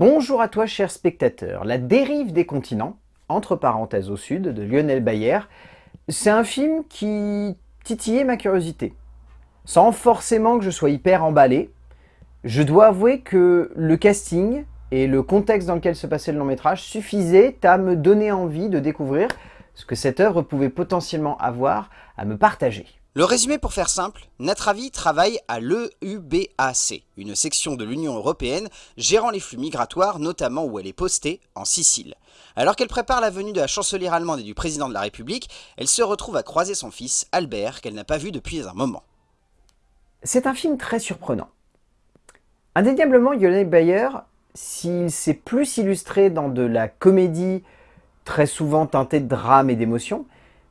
Bonjour à toi cher spectateur. La dérive des continents, entre parenthèses au sud, de Lionel Bayer, c'est un film qui titillait ma curiosité. Sans forcément que je sois hyper emballé, je dois avouer que le casting et le contexte dans lequel se passait le long métrage suffisaient à me donner envie de découvrir ce que cette œuvre pouvait potentiellement avoir à me partager. Le résumé pour faire simple, Natravi travaille à l'EUBAC, une section de l'Union Européenne gérant les flux migratoires, notamment où elle est postée, en Sicile. Alors qu'elle prépare la venue de la chancelière allemande et du président de la République, elle se retrouve à croiser son fils, Albert, qu'elle n'a pas vu depuis un moment. C'est un film très surprenant. Indéniablement, Yolande Bayer, s'il s'est plus illustré dans de la comédie très souvent teintée de drame et d'émotion,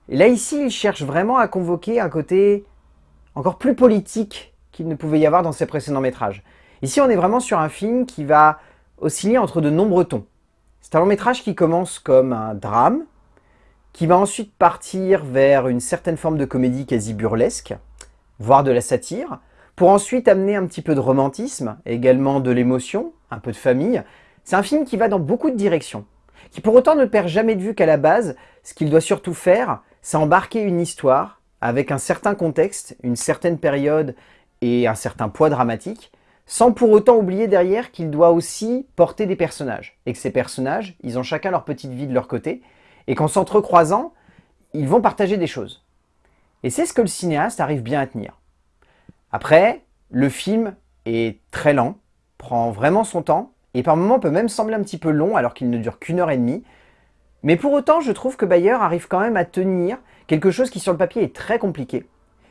et là, ici, il cherche vraiment à convoquer un côté encore plus politique qu'il ne pouvait y avoir dans ses précédents métrages. Ici, on est vraiment sur un film qui va osciller entre de nombreux tons. C'est un long métrage qui commence comme un drame, qui va ensuite partir vers une certaine forme de comédie quasi burlesque, voire de la satire, pour ensuite amener un petit peu de romantisme, également de l'émotion, un peu de famille. C'est un film qui va dans beaucoup de directions, qui pour autant ne perd jamais de vue qu'à la base, ce qu'il doit surtout faire, c'est embarquer une histoire avec un certain contexte, une certaine période et un certain poids dramatique, sans pour autant oublier derrière qu'il doit aussi porter des personnages. Et que ces personnages, ils ont chacun leur petite vie de leur côté, et qu'en s'entrecroisant, ils vont partager des choses. Et c'est ce que le cinéaste arrive bien à tenir. Après, le film est très lent, prend vraiment son temps, et par moments peut même sembler un petit peu long alors qu'il ne dure qu'une heure et demie, mais pour autant, je trouve que Bayer arrive quand même à tenir quelque chose qui sur le papier est très compliqué.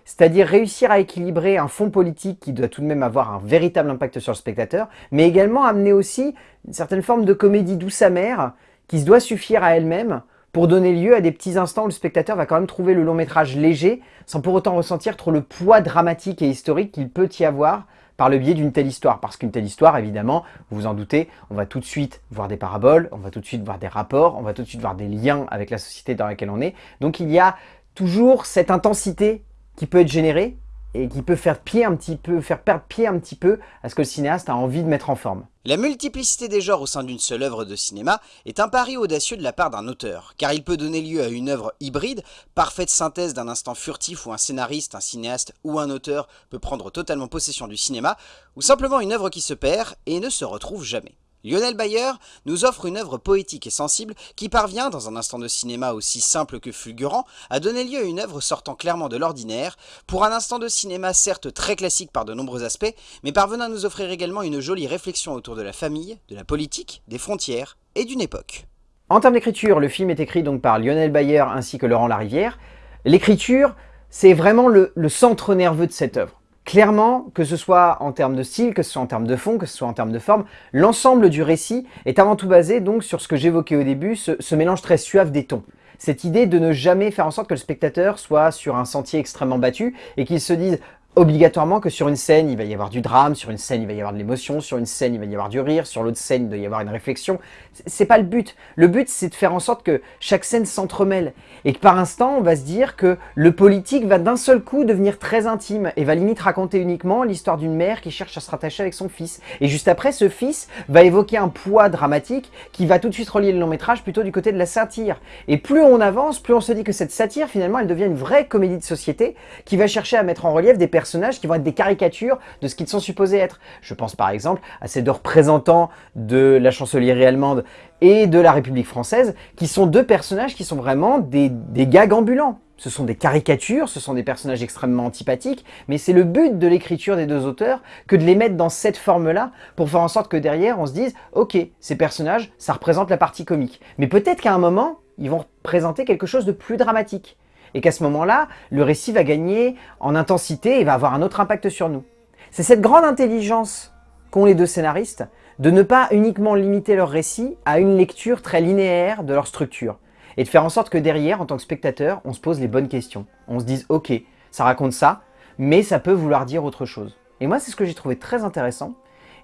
C'est-à-dire réussir à équilibrer un fond politique qui doit tout de même avoir un véritable impact sur le spectateur, mais également amener aussi une certaine forme de comédie douce amère qui se doit suffire à elle-même pour donner lieu à des petits instants où le spectateur va quand même trouver le long métrage léger, sans pour autant ressentir trop le poids dramatique et historique qu'il peut y avoir par le biais d'une telle histoire. Parce qu'une telle histoire, évidemment, vous vous en doutez, on va tout de suite voir des paraboles, on va tout de suite voir des rapports, on va tout de suite voir des liens avec la société dans laquelle on est. Donc il y a toujours cette intensité qui peut être générée et qui peut faire pied un petit peu, faire perdre pied un petit peu à ce que le cinéaste a envie de mettre en forme. La multiplicité des genres au sein d'une seule œuvre de cinéma est un pari audacieux de la part d'un auteur, car il peut donner lieu à une œuvre hybride, parfaite synthèse d'un instant furtif où un scénariste, un cinéaste ou un auteur peut prendre totalement possession du cinéma, ou simplement une œuvre qui se perd et ne se retrouve jamais. Lionel Bayer nous offre une œuvre poétique et sensible qui parvient, dans un instant de cinéma aussi simple que fulgurant, à donner lieu à une œuvre sortant clairement de l'ordinaire, pour un instant de cinéma certes très classique par de nombreux aspects, mais parvenant à nous offrir également une jolie réflexion autour de la famille, de la politique, des frontières et d'une époque. En termes d'écriture, le film est écrit donc par Lionel Bayer ainsi que Laurent Larivière. L'écriture, c'est vraiment le, le centre nerveux de cette œuvre. Clairement, que ce soit en termes de style, que ce soit en termes de fond, que ce soit en termes de forme, l'ensemble du récit est avant tout basé donc sur ce que j'évoquais au début, ce, mélange très suave des tons. Cette idée de ne jamais faire en sorte que le spectateur soit sur un sentier extrêmement battu et qu'il se dise obligatoirement que sur une scène, il va y avoir du drame, sur une scène, il va y avoir de l'émotion, sur une scène, il va y avoir du rire, sur l'autre scène, il doit y avoir une réflexion. C'est pas le but. Le but, c'est de faire en sorte que chaque scène s'entremêle et que par instant, on va se dire que le politique va d'un seul coup devenir très intime et va limite raconter uniquement l'histoire d'une mère qui cherche à se rattacher avec son fils. Et juste après, ce fils va évoquer un poids dramatique qui va tout de suite relier le long métrage plutôt du côté de la satire. Et plus on avance, plus on se dit que cette satire, finalement, elle devient une vraie comédie de société qui va chercher à mettre en relief des personnes qui vont être des caricatures de ce qu'ils sont supposés être. Je pense par exemple à ces deux représentants de la chancellerie allemande et de la République française, qui sont deux personnages qui sont vraiment des, des gags ambulants. Ce sont des caricatures, ce sont des personnages extrêmement antipathiques, mais c'est le but de l'écriture des deux auteurs que de les mettre dans cette forme-là pour faire en sorte que derrière on se dise « Ok, ces personnages, ça représente la partie comique. » Mais peut-être qu'à un moment, ils vont présenter quelque chose de plus dramatique et qu'à ce moment-là, le récit va gagner en intensité et va avoir un autre impact sur nous. C'est cette grande intelligence qu'ont les deux scénaristes de ne pas uniquement limiter leur récit à une lecture très linéaire de leur structure et de faire en sorte que derrière, en tant que spectateur, on se pose les bonnes questions. On se dise « Ok, ça raconte ça, mais ça peut vouloir dire autre chose. » Et moi, c'est ce que j'ai trouvé très intéressant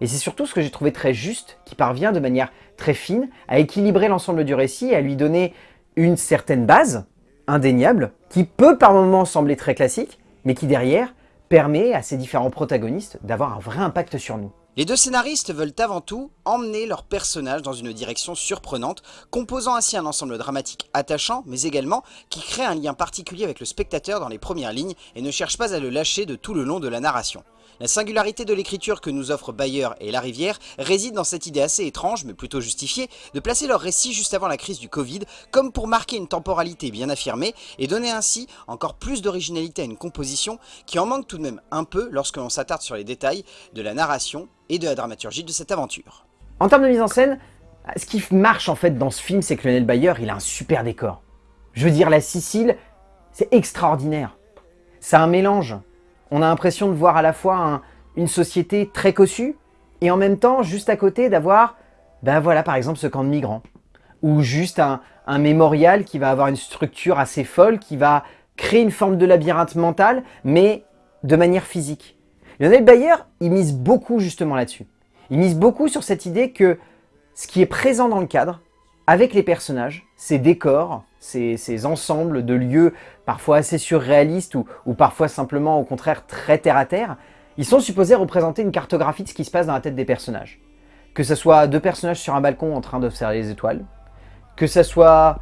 et c'est surtout ce que j'ai trouvé très juste, qui parvient de manière très fine à équilibrer l'ensemble du récit et à lui donner une certaine base, indéniable, qui peut par moments sembler très classique, mais qui derrière permet à ces différents protagonistes d'avoir un vrai impact sur nous. Les deux scénaristes veulent avant tout emmener leurs personnages dans une direction surprenante, composant ainsi un ensemble dramatique attachant, mais également qui crée un lien particulier avec le spectateur dans les premières lignes et ne cherche pas à le lâcher de tout le long de la narration. La singularité de l'écriture que nous offrent Bayer et La Rivière réside dans cette idée assez étrange, mais plutôt justifiée, de placer leur récit juste avant la crise du Covid, comme pour marquer une temporalité bien affirmée, et donner ainsi encore plus d'originalité à une composition qui en manque tout de même un peu lorsque l'on s'attarde sur les détails de la narration et de la dramaturgie de cette aventure. En termes de mise en scène, ce qui marche en fait dans ce film, c'est que Lionel Bayer, il a un super décor. Je veux dire, la Sicile, c'est extraordinaire. C'est un mélange on a l'impression de voir à la fois une société très cossue et en même temps, juste à côté, d'avoir, ben voilà, par exemple, ce camp de migrants. Ou juste un, mémorial qui va avoir une structure assez folle, qui va créer une forme de labyrinthe mental, mais de manière physique. Lionel Bayer, il mise beaucoup justement là-dessus. Il mise beaucoup sur cette idée que ce qui est présent dans le cadre, avec les personnages, ces décors, ces, ensembles de lieux parfois assez surréalistes ou, parfois simplement au contraire très terre-à-terre, ils sont supposés représenter une cartographie de ce qui se passe dans la tête des personnages. Que ce soit deux personnages sur un balcon en train d'observer les étoiles, que ce soit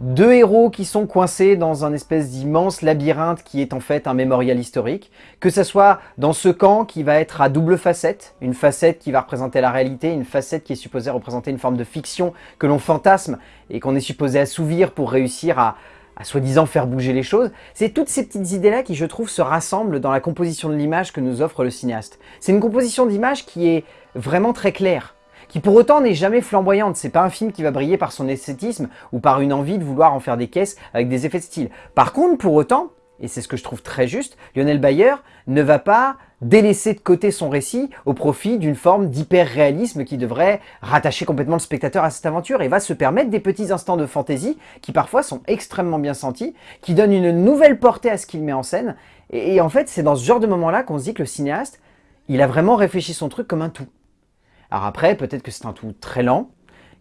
deux héros qui sont coincés dans un espèce d'immense labyrinthe qui est en fait un mémorial historique, que ce soit dans ce camp qui va être à double facette, une facette qui va représenter la réalité, une facette qui est supposée représenter une forme de fiction que l'on fantasme et qu'on est supposé assouvir pour réussir à, à soi-disant faire bouger les choses. C'est toutes ces petites idées-là qui, je trouve, se rassemblent dans la composition de l'image que nous offre le cinéaste. C'est une composition d'image qui est vraiment très claire qui pour autant n'est jamais flamboyante. C'est pas un film qui va briller par son esthétisme ou par une envie de vouloir en faire des caisses avec des effets de style. Par contre, pour autant, et c'est ce que je trouve très juste, Lionel Bayer ne va pas délaisser de côté son récit au profit d'une forme d'hyper-réalisme qui devrait rattacher complètement le spectateur à cette aventure et va se permettre des petits instants de fantaisie qui parfois sont extrêmement bien sentis, qui donnent une nouvelle portée à ce qu'il met en scène. Et, et en fait, c'est dans ce genre de moment-là qu'on se dit que le cinéaste, il a vraiment réfléchi son truc comme un tout. Alors après, peut-être que c'est un tout très lent,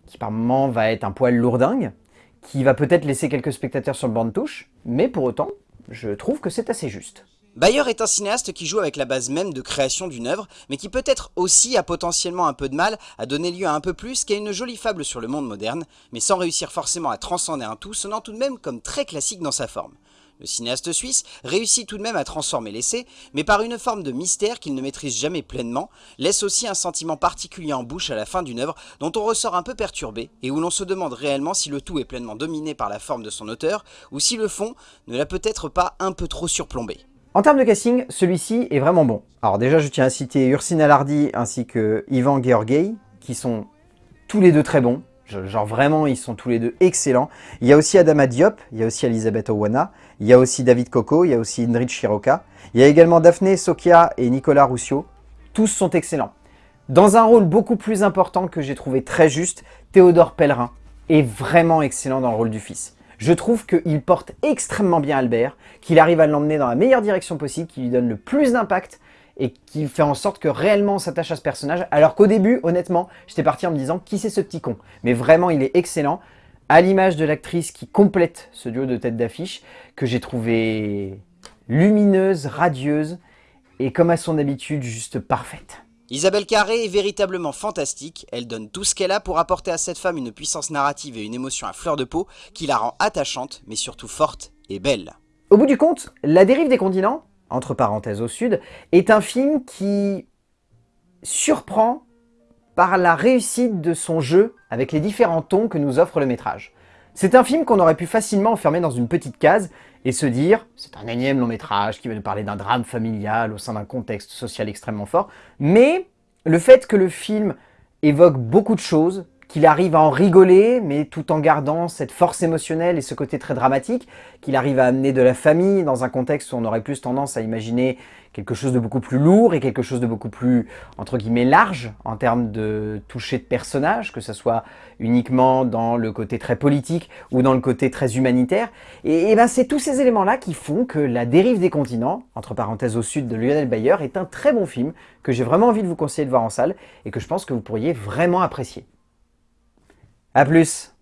qui par moments va être un poil lourdingue, qui va peut-être laisser quelques spectateurs sur le banc de touche, mais pour autant, je trouve que c'est assez juste. Bayer est un cinéaste qui joue avec la base même de création d'une œuvre, mais qui peut-être aussi a potentiellement un peu de mal à donner lieu à un peu plus qu'à une jolie fable sur le monde moderne, mais sans réussir forcément à transcender un tout, sonnant tout de même comme très classique dans sa forme. Le cinéaste suisse réussit tout de même à transformer l'essai, mais par une forme de mystère qu'il ne maîtrise jamais pleinement, laisse aussi un sentiment particulier en bouche à la fin d'une œuvre dont on ressort un peu perturbé et où l'on se demande réellement si le tout est pleinement dominé par la forme de son auteur ou si le fond ne l'a peut-être pas un peu trop surplombé. En termes de casting, celui-ci est vraiment bon. Alors déjà, je tiens à citer Ursina Lardy ainsi que Ivan Georgei, qui sont tous les deux très bons. Genre vraiment, ils sont tous les deux excellents. Il y a aussi Adama Diop, il y a aussi Elisabeth Owana, il y a aussi David Coco, il y a aussi Indrid Shiroka. Il y a également Daphné Sokia et Nicolas Roussio. Tous sont excellents. Dans un rôle beaucoup plus important que j'ai trouvé très juste, Théodore Pellerin est vraiment excellent dans le rôle du fils. Je trouve qu'il porte extrêmement bien Albert, qu'il arrive à l'emmener dans la meilleure direction possible, qu'il lui donne le plus d'impact et qui fait en sorte que réellement on s'attache à ce personnage, alors qu'au début, honnêtement, j'étais parti en me disant « qui c'est ce petit con ?» Mais vraiment, il est excellent, à l'image de l'actrice qui complète ce duo de tête d'affiche, que j'ai trouvé lumineuse, radieuse, et comme à son habitude, juste parfaite. Isabelle Carré est véritablement fantastique, elle donne tout ce qu'elle a pour apporter à cette femme une puissance narrative et une émotion à fleur de peau qui la rend attachante, mais surtout forte et belle. Au bout du compte, La dérive des continents, entre parenthèses au sud, est un film qui surprend par la réussite de son jeu avec les différents tons que nous offre le métrage. C'est un film qu'on aurait pu facilement enfermer dans une petite case et se dire « c'est un énième long métrage qui va nous parler d'un drame familial au sein d'un contexte social extrêmement fort », mais le fait que le film évoque beaucoup de choses, qu'il arrive à en rigoler, mais tout en gardant cette force émotionnelle et ce côté très dramatique, qu'il arrive à amener de la famille dans un contexte où on aurait plus tendance à imaginer quelque chose de beaucoup plus lourd et quelque chose de beaucoup plus, entre guillemets, large en termes de toucher de personnages, que ce soit uniquement dans le côté très politique ou dans le côté très humanitaire. Et, ben c'est tous ces éléments-là qui font que La dérive des continents, entre parenthèses au sud de Lionel Bayer, est un très bon film que j'ai vraiment envie de vous conseiller de voir en salle et que je pense que vous pourriez vraiment apprécier. A plus